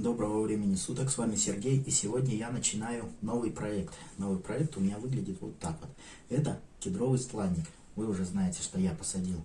Доброго времени суток, с вами Сергей, и сегодня я начинаю новый проект. Новый проект у меня выглядит вот так вот. Это кедровый стланник. Вы уже знаете, что я посадил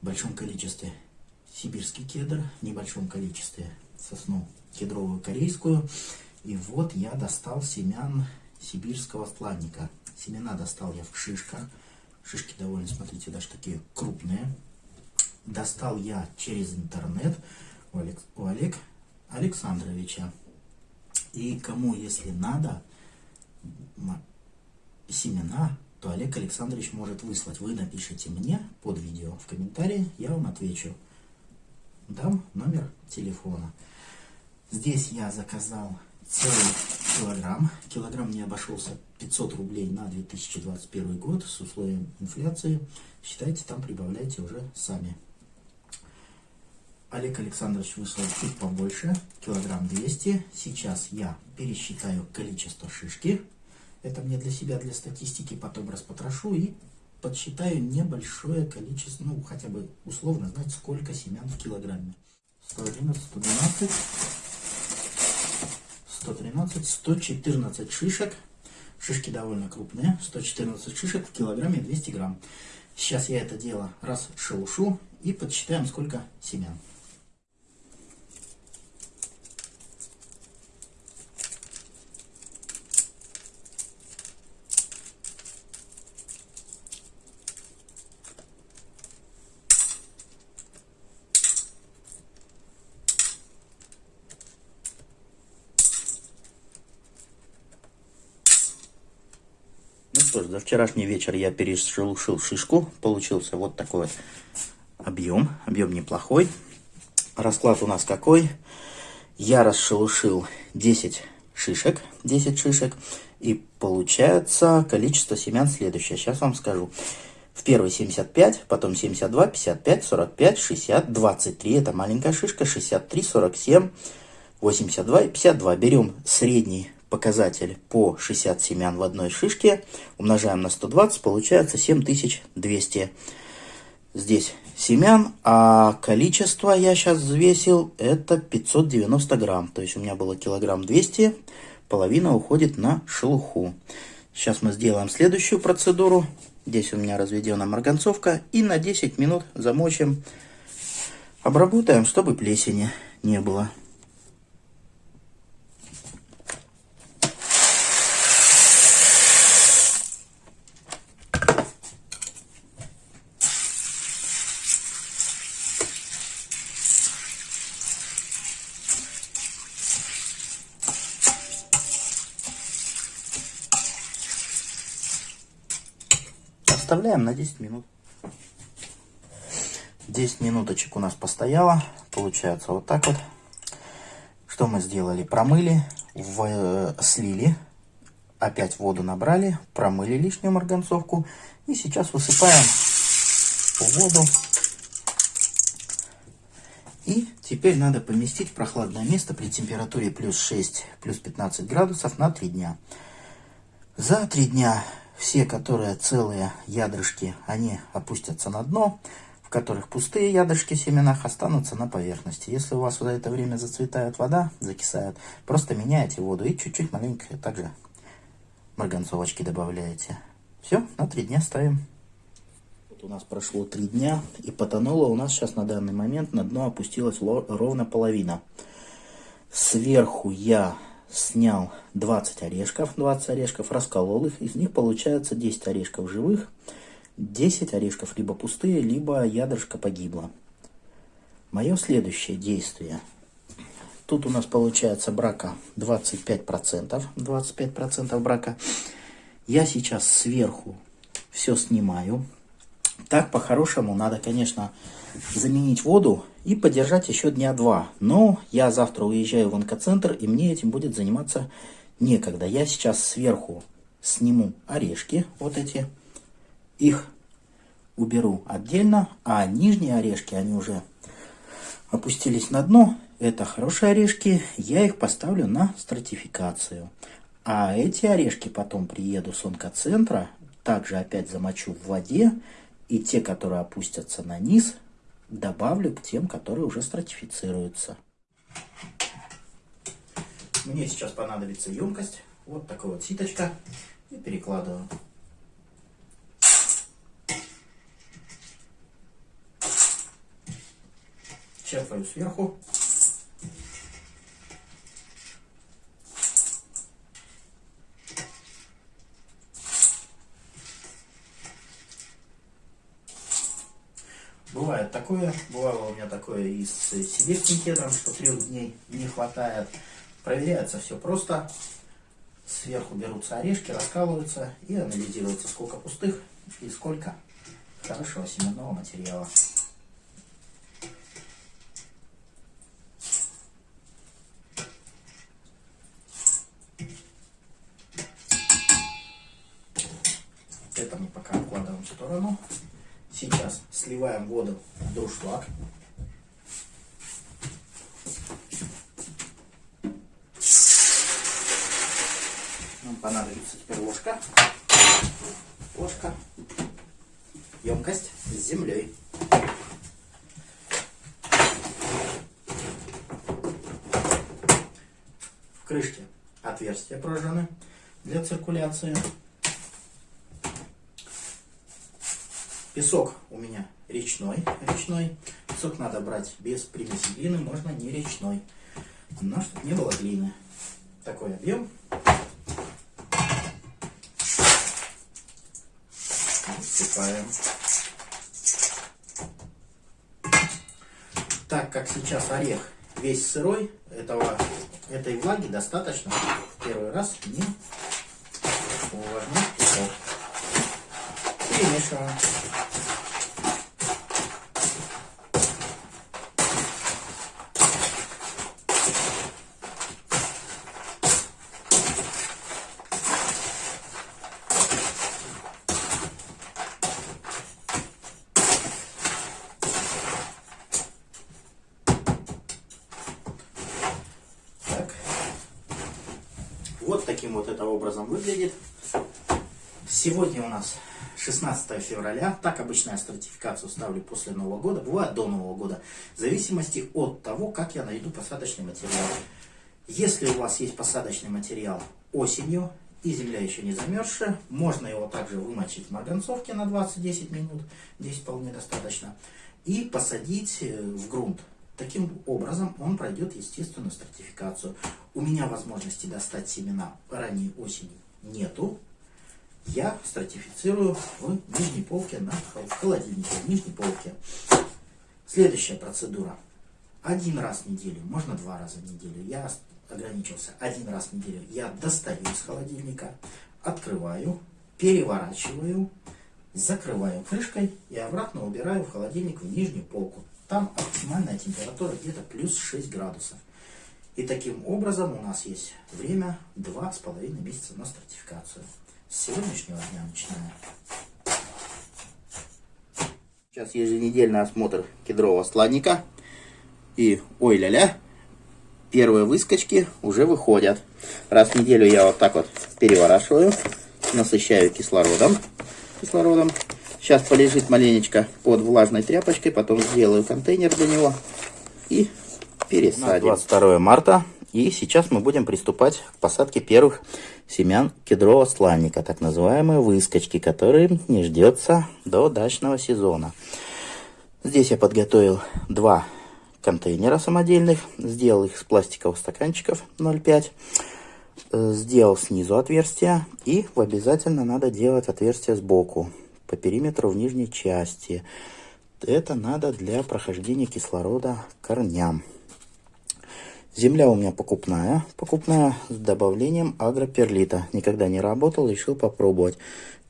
в большом количестве сибирский кедр, в небольшом количестве сосну кедровую корейскую. И вот я достал семян сибирского стланника. Семена достал я в шишках. Шишки довольно, смотрите, даже такие крупные. Достал я через интернет у, Олег, у Олег Александровича. И кому, если надо, семена, то Олег Александрович может выслать. Вы напишите мне под видео в комментарии, я вам отвечу. Дам номер телефона. Здесь я заказал целый килограмм. Килограмм мне обошелся 500 рублей на 2021 год с условием инфляции. Считайте, там прибавляйте уже сами. Олег Александрович выслал чуть побольше, килограмм 200. Сейчас я пересчитаю количество шишки. Это мне для себя, для статистики, потом распотрошу и подсчитаю небольшое количество, ну, хотя бы условно знать, сколько семян в килограмме. 111, 112, 113, 114 шишек. Шишки довольно крупные. 114 шишек в килограмме 200 грамм. Сейчас я это дело расшелушу и подсчитаем, сколько семян. Что ж, за вчерашний вечер я перешелушил шишку. Получился вот такой вот объем. Объем неплохой. Расклад у нас какой? Я расшелушил 10 шишек. 10 шишек. И получается количество семян следующее. Сейчас вам скажу. В первый 75, потом 72, 55, 45, 60, 23. Это маленькая шишка. 63, 47, 82 и 52. Берем средний показатель по 60 семян в одной шишке, умножаем на 120, получается 7200 здесь семян, а количество я сейчас взвесил это 590 грамм, то есть у меня было килограмм 200, половина уходит на шелуху. Сейчас мы сделаем следующую процедуру, здесь у меня разведена марганцовка, и на 10 минут замочим, обработаем, чтобы плесени не было. Оставляем на 10 минут. 10 минуточек у нас постояло. Получается вот так вот. Что мы сделали? Промыли, в, э, слили, опять воду набрали, промыли лишнюю марганцовку. И сейчас высыпаем в воду. И теперь надо поместить в прохладное место при температуре плюс 6, плюс 15 градусов на 3 дня. За 3 дня все, которые целые ядрышки, они опустятся на дно, в которых пустые ядрышки в семенах останутся на поверхности. Если у вас за это время зацветает вода, закисает, просто меняете воду и чуть-чуть маленько также марганцовочки добавляете. Все, на три дня ставим. Вот у нас прошло три дня, и потонуло у нас сейчас на данный момент на дно опустилась ровно половина. Сверху я снял 20 орешков, 20 орешков, расколол их, из них получается 10 орешков живых, 10 орешков либо пустые, либо ядрышко погибло. Мое следующее действие. Тут у нас получается брака 25%, 25% брака. Я сейчас сверху все снимаю. Так по-хорошему надо, конечно, заменить воду и подержать еще дня два. Но я завтра уезжаю в онкоцентр, и мне этим будет заниматься некогда. Я сейчас сверху сниму орешки, вот эти, их уберу отдельно, а нижние орешки, они уже опустились на дно. Это хорошие орешки, я их поставлю на стратификацию. А эти орешки потом приеду с онкоцентра, также опять замочу в воде, и те, которые опустятся на низ, добавлю к тем, которые уже стратифицируются. Мне сейчас понадобится емкость. Вот такая вот ситочка. И перекладываю. Черпаю сверху. Бывает такое, бывало у меня такое и с сибирским кедром, что трех дней не хватает. Проверяется все просто. Сверху берутся орешки, раскалываются и анализируется, сколько пустых и сколько хорошего семенного материала. Дуршлаг. Нам понадобится теперь ложка. Ложка. Емкость с землей. В крышке отверстия прожжены для циркуляции. Песок у меня речной. речной. Песок надо брать без примеси глины, можно не речной. Но чтобы не было глины. Такой объем. Высыпаем. Так как сейчас орех весь сырой, этого, этой влаги достаточно в первый раз не увлажнять песок. Перемешиваем. Вот таким вот это образом выглядит. Сегодня у нас 16 февраля. Так обычно я стратификацию ставлю после Нового года. Бывает до Нового года. В зависимости от того, как я найду посадочный материал. Если у вас есть посадочный материал осенью, и земля еще не замерзшая, можно его также вымочить в марганцовке на 20-10 минут. Здесь вполне достаточно. И посадить э, в грунт. Таким образом он пройдет естественную стратификацию. У меня возможности достать семена ранней осени нету. Я стратифицирую в нижней полке, на, холодильнике, в нижней полке. Следующая процедура. Один раз в неделю, можно два раза в неделю. Я ограничился один раз в неделю. Я достаю из холодильника, открываю, переворачиваю, закрываю крышкой и обратно убираю в холодильник в нижнюю полку. Там оптимальная температура где-то плюс 6 градусов. И таким образом у нас есть время 2,5 месяца на стратификацию. С сегодняшнего дня начинаем. Сейчас еженедельный осмотр кедрового сладника. И, ой ля-ля, первые выскочки уже выходят. Раз в неделю я вот так вот переворачиваю, насыщаю кислородом. кислородом Сейчас полежит маленечко под влажной тряпочкой, потом сделаю контейнер для него и пересадим. 22 марта, и сейчас мы будем приступать к посадке первых семян кедрового сланника, так называемые выскочки, которые не ждется до дачного сезона. Здесь я подготовил два контейнера самодельных, сделал их из пластиковых стаканчиков 0,5 э, сделал снизу отверстие и обязательно надо делать отверстие сбоку по периметру в нижней части. Это надо для прохождения кислорода корням. Земля у меня покупная, покупная с добавлением агроперлита. Никогда не работал, решил попробовать.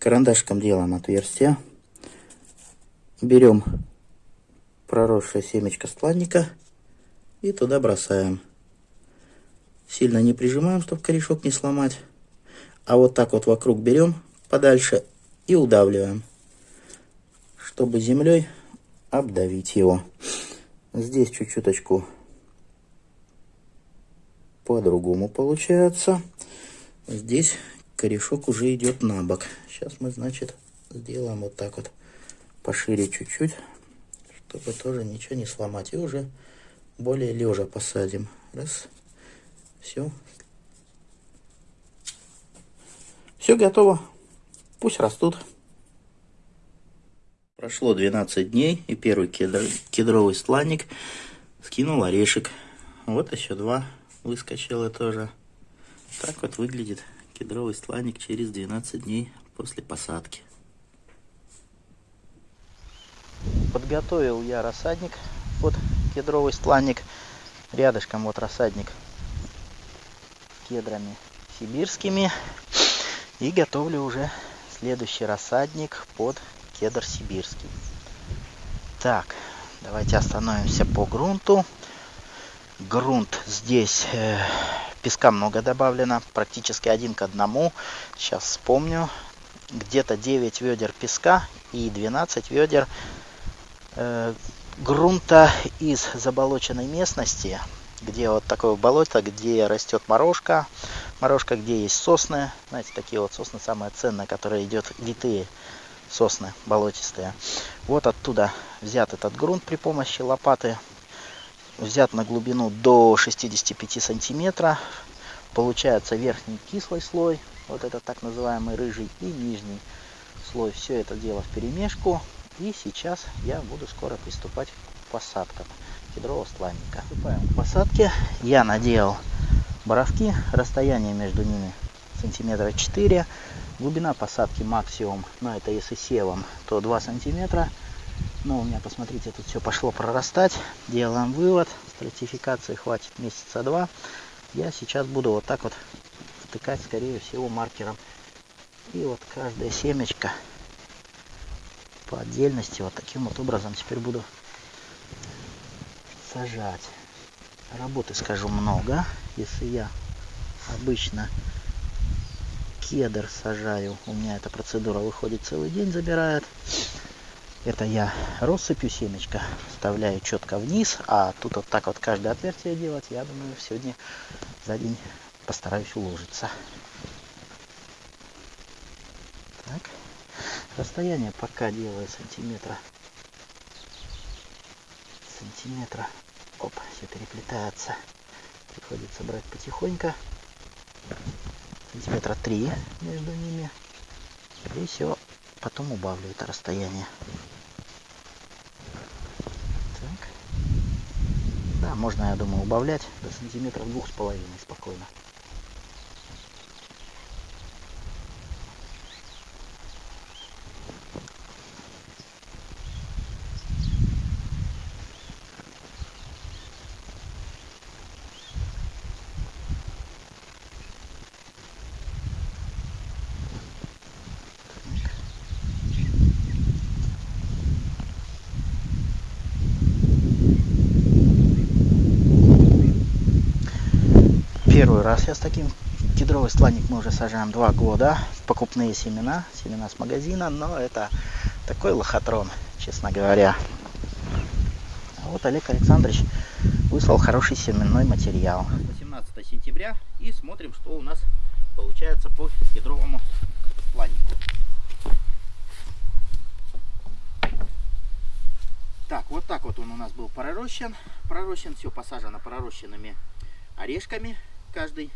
Карандашком делаем отверстие. Берем проросшее семечко стланника и туда бросаем. Сильно не прижимаем, чтобы корешок не сломать. А вот так вот вокруг берем подальше и удавливаем чтобы землей обдавить его. Здесь чуть-чуточку по-другому получается. Здесь корешок уже идет на бок. Сейчас мы, значит, сделаем вот так вот пошире чуть-чуть, чтобы тоже ничего не сломать. И уже более лежа посадим. Раз. Все. Все готово. Пусть растут. Прошло 12 дней, и первый кедр, кедровый стланник скинул орешек. Вот еще два выскочило тоже. Так вот выглядит кедровый стланник через 12 дней после посадки. Подготовил я рассадник под кедровый стланник. Рядышком вот рассадник кедрами сибирскими. И готовлю уже следующий рассадник под кедр сибирский. Так, давайте остановимся по грунту. Грунт здесь э, песка много добавлено, практически один к одному. Сейчас вспомню. Где-то 9 ведер песка и 12 ведер э, грунта из заболоченной местности, где вот такое болото, где растет морожка, морожка, где есть сосны, знаете, такие вот сосны самые ценные, которые идет витые сосны болотистые. Вот оттуда взят этот грунт при помощи лопаты, взят на глубину до 65 сантиметра. Получается верхний кислый слой, вот этот так называемый рыжий, и нижний слой. Все это дело в перемешку. И сейчас я буду скоро приступать к посадкам кедрового стланника. Приступаем к посадке. Я надел боровки, расстояние между ними сантиметра 4. Глубина посадки максимум, но это если севом, то 2 сантиметра. Но у меня, посмотрите, тут все пошло прорастать. Делаем вывод. Стратификации хватит месяца два. Я сейчас буду вот так вот втыкать, скорее всего, маркером. И вот каждая семечко по отдельности вот таким вот образом теперь буду сажать. Работы, скажу, много. Если я обычно кедр сажаю, у меня эта процедура выходит целый день, забирает. Это я россыпью семечко вставляю четко вниз, а тут вот так вот каждое отверстие делать, я думаю, сегодня за день постараюсь уложиться. Так. Расстояние пока делаю сантиметра. Сантиметра. Оп, все переплетается. Приходится брать потихоньку. Сантиметра три между ними. И все. Потом убавлю это расстояние. Так. Да, можно, я думаю, убавлять до сантиметров двух с половиной спокойно. Первый раз я с таким кедровый стланник мы уже сажаем два года. Покупные семена, семена с магазина, но это такой лохотрон, честно говоря. А вот Олег Александрович выслал хороший семенной материал. 18 сентября и смотрим, что у нас получается по кедровому стланнику. Так, вот так вот он у нас был пророщен. Пророщен, все посажено пророщенными орешками каждый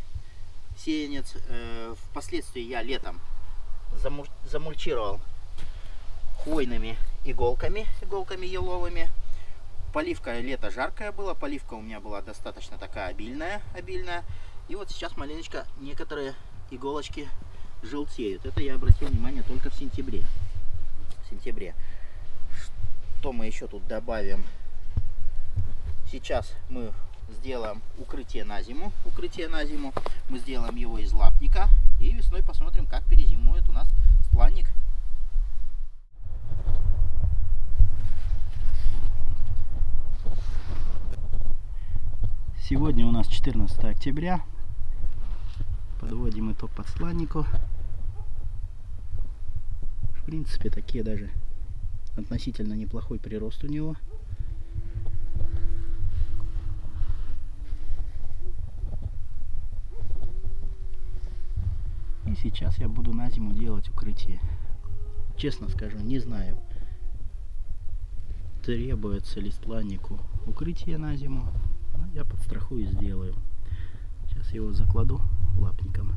сеянец. Э, впоследствии я летом замульчировал хвойными иголками, иголками еловыми. Поливка лето жаркое было, поливка у меня была достаточно такая обильная, обильная. И вот сейчас маленечко некоторые иголочки желтеют. Это я обратил внимание только в сентябре. В сентябре. Что мы еще тут добавим? Сейчас мы сделаем укрытие на зиму. Укрытие на зиму. Мы сделаем его из лапника. И весной посмотрим, как перезимует у нас стланник. Сегодня у нас 14 октября. Подводим итог под стланнику. В принципе, такие даже относительно неплохой прирост у него. Сейчас я буду на зиму делать укрытие. Честно скажу, не знаю, требуется ли стланнику укрытие на зиму. Но я подстрахую и сделаю. Сейчас его закладу лапником.